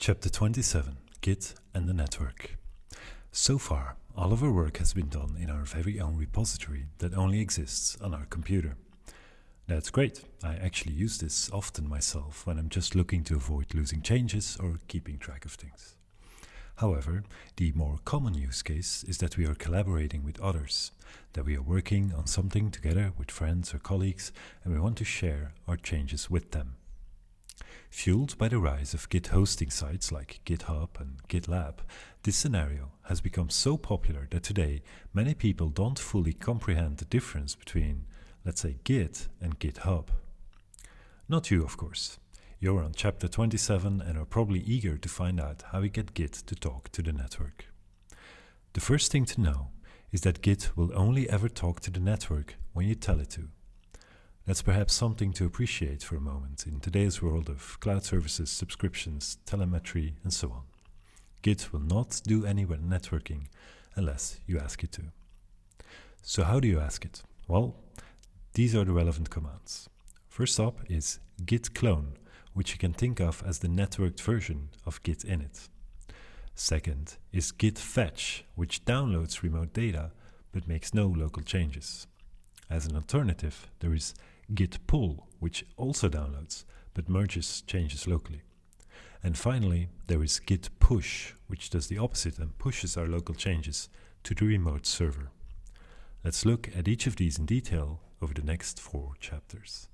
Chapter 27 Git and the Network. So far, all of our work has been done in our very own repository that only exists on our computer. That's great. I actually use this often myself when I'm just looking to avoid losing changes or keeping track of things. However, the more common use case is that we are collaborating with others, that we are working on something together with friends or colleagues and we want to share our changes with them. Fueled by the rise of Git hosting sites like GitHub and GitLab, this scenario has become so popular that today many people don't fully comprehend the difference between, let's say, Git and GitHub. Not you, of course. You're on chapter 27 and are probably eager to find out how we get Git to talk to the network. The first thing to know is that Git will only ever talk to the network when you tell it to. That's perhaps something to appreciate for a moment in today's world of cloud services, subscriptions, telemetry, and so on. Git will not do any networking unless you ask it to. So how do you ask it? Well, these are the relevant commands. First up is git clone, which you can think of as the networked version of git init. Second is git fetch, which downloads remote data but makes no local changes. As an alternative, there is git pull, which also downloads, but merges changes locally. And finally, there is git push, which does the opposite and pushes our local changes to the remote server. Let's look at each of these in detail over the next four chapters.